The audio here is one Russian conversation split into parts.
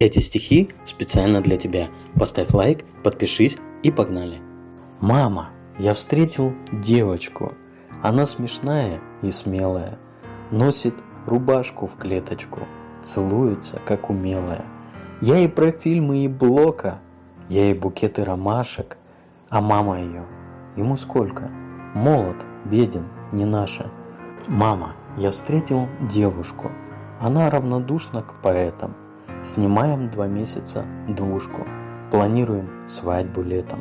Эти стихи специально для тебя. Поставь лайк, подпишись и погнали. Мама, я встретил девочку. Она смешная и смелая. Носит рубашку в клеточку. Целуется, как умелая. Я и про фильмы и блока. Я и букеты ромашек. А мама ее, ему сколько? Молод, беден, не наша. Мама, я встретил девушку. Она равнодушна к поэтам. Снимаем два месяца двушку. Планируем свадьбу летом.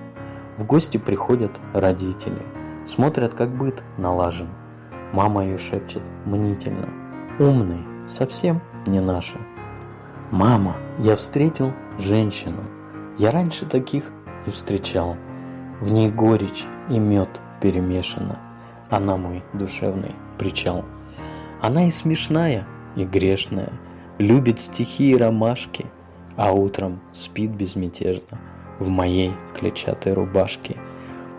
В гости приходят родители. Смотрят, как быт налажен. Мама ее шепчет мнительно. Умный, совсем не наша. Мама, я встретил женщину. Я раньше таких не встречал. В ней горечь и мед перемешана. Она мой душевный причал. Она и смешная, и грешная, Любит стихи и ромашки, А утром спит безмятежно В моей клетчатой рубашке.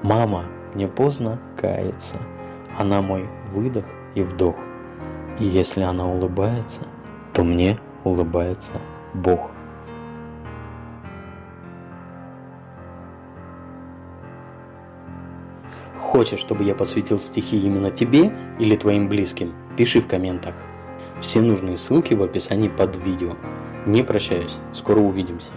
Мама, мне поздно каяться, Она мой выдох и вдох. И если она улыбается, То мне улыбается Бог. Хочешь, чтобы я посвятил стихи именно тебе или твоим близким? Пиши в комментах. Все нужные ссылки в описании под видео. Не прощаюсь, скоро увидимся.